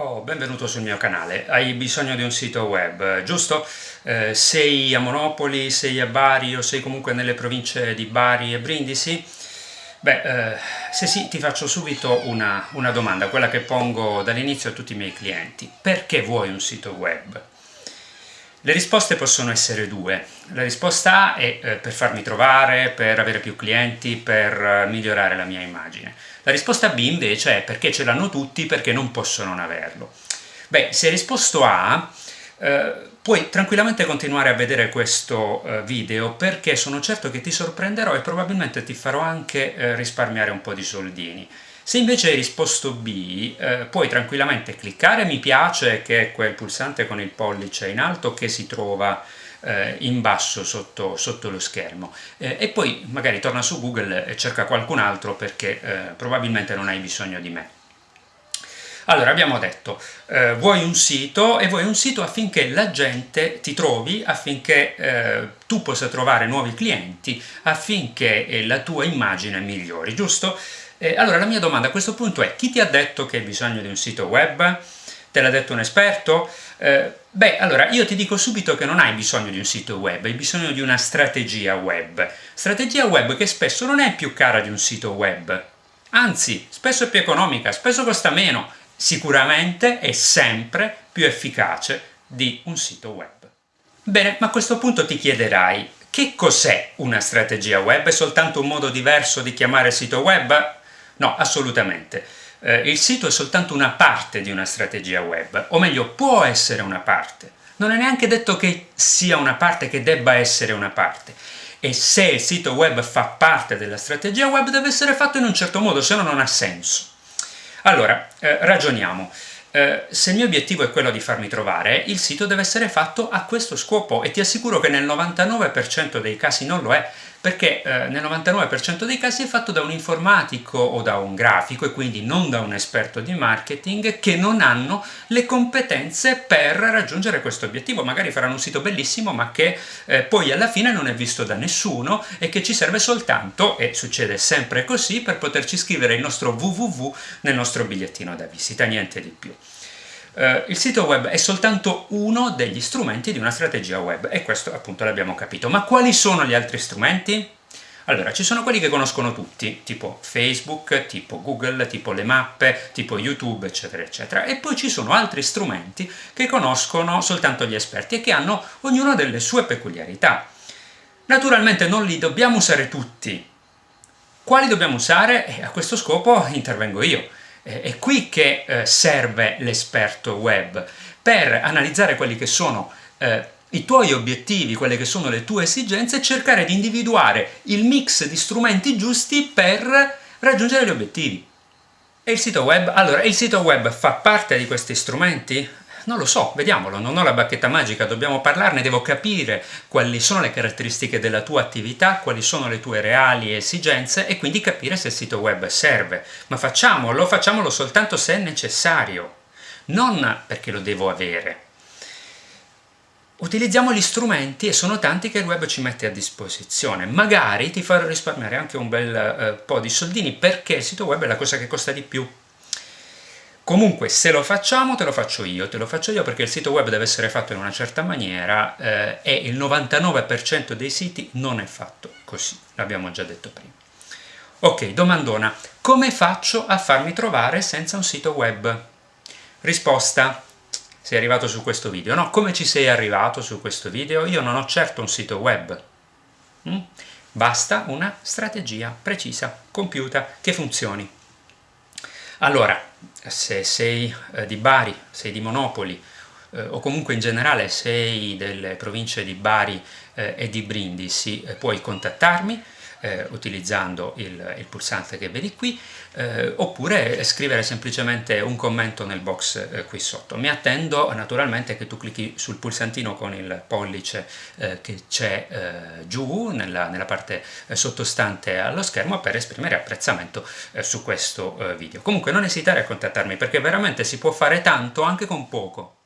Oh, benvenuto sul mio canale. Hai bisogno di un sito web, giusto? Eh, sei a Monopoli, sei a Bari o sei comunque nelle province di Bari e Brindisi? Beh, eh, se sì, ti faccio subito una, una domanda, quella che pongo dall'inizio a tutti i miei clienti. Perché vuoi un sito web? Le risposte possono essere due. La risposta A è eh, per farmi trovare, per avere più clienti, per eh, migliorare la mia immagine. La risposta B invece è perché ce l'hanno tutti, perché non posso non averlo. Beh, se hai risposto A, eh, puoi tranquillamente continuare a vedere questo video perché sono certo che ti sorprenderò e probabilmente ti farò anche risparmiare un po' di soldini. Se invece hai risposto B, eh, puoi tranquillamente cliccare mi piace, che è quel pulsante con il pollice in alto che si trova eh, in basso sotto, sotto lo schermo eh, e poi magari torna su Google e cerca qualcun altro perché eh, probabilmente non hai bisogno di me. Allora, abbiamo detto, eh, vuoi un sito e vuoi un sito affinché la gente ti trovi, affinché eh, tu possa trovare nuovi clienti, affinché eh, la tua immagine migliori, giusto? Eh, allora, la mia domanda a questo punto è, chi ti ha detto che hai bisogno di un sito web? Te l'ha detto un esperto? Eh, beh, allora, io ti dico subito che non hai bisogno di un sito web, hai bisogno di una strategia web. Strategia web che spesso non è più cara di un sito web, anzi, spesso è più economica, spesso costa meno, sicuramente è sempre più efficace di un sito web. Bene, ma a questo punto ti chiederai, che cos'è una strategia web? È soltanto un modo diverso di chiamare sito web? No, assolutamente eh, il sito è soltanto una parte di una strategia web, o meglio, può essere una parte. Non è neanche detto che sia una parte, che debba essere una parte. E se il sito web fa parte della strategia web deve essere fatto in un certo modo, se no non ha senso. Allora, eh, ragioniamo. Eh, se il mio obiettivo è quello di farmi trovare, il sito deve essere fatto a questo scopo e ti assicuro che nel 99% dei casi non lo è, perché eh, nel 99% dei casi è fatto da un informatico o da un grafico e quindi non da un esperto di marketing che non hanno le competenze per raggiungere questo obiettivo. Magari faranno un sito bellissimo ma che eh, poi alla fine non è visto da nessuno e che ci serve soltanto, e succede sempre così, per poterci scrivere il nostro www nel nostro bigliettino da visita, niente di più. Uh, il sito web è soltanto uno degli strumenti di una strategia web e questo appunto l'abbiamo capito. Ma quali sono gli altri strumenti? Allora, ci sono quelli che conoscono tutti, tipo Facebook, tipo Google, tipo le mappe, tipo YouTube, eccetera, eccetera. E poi ci sono altri strumenti che conoscono soltanto gli esperti e che hanno ognuno delle sue peculiarità. Naturalmente non li dobbiamo usare tutti. Quali dobbiamo usare? E a questo scopo intervengo io è qui che eh, serve l'esperto web, per analizzare quelli che sono eh, i tuoi obiettivi, quelle che sono le tue esigenze e cercare di individuare il mix di strumenti giusti per raggiungere gli obiettivi. E il sito web? Allora, il sito web fa parte di questi strumenti? Non lo so, vediamolo, non ho la bacchetta magica, dobbiamo parlarne, devo capire quali sono le caratteristiche della tua attività, quali sono le tue reali esigenze e quindi capire se il sito web serve. Ma facciamolo, facciamolo soltanto se è necessario, non perché lo devo avere. Utilizziamo gli strumenti e sono tanti che il web ci mette a disposizione. Magari ti farò risparmiare anche un bel eh, po' di soldini perché il sito web è la cosa che costa di più Comunque se lo facciamo te lo faccio io, te lo faccio io perché il sito web deve essere fatto in una certa maniera eh, e il 99% dei siti non è fatto così, l'abbiamo già detto prima. Ok, domandona, come faccio a farmi trovare senza un sito web? Risposta, sei arrivato su questo video, no? Come ci sei arrivato su questo video? Io non ho certo un sito web. Mm? Basta una strategia precisa, compiuta, che funzioni. Allora, se sei eh, di Bari, sei di Monopoli, eh, o comunque in generale sei delle province di Bari eh, e di Brindisi, eh, puoi contattarmi eh, utilizzando il, il, pulsante che vedi qui, eh, oppure scrivere semplicemente un commento nel box eh, qui sotto. Mi attendo naturalmente che tu clicchi sul pulsantino con il pollice eh, che c'è eh, giù nella, nella parte eh, sottostante allo schermo per esprimere apprezzamento su questo video. Comunque non esitare a contattarmi perché veramente si può fare tanto anche con poco.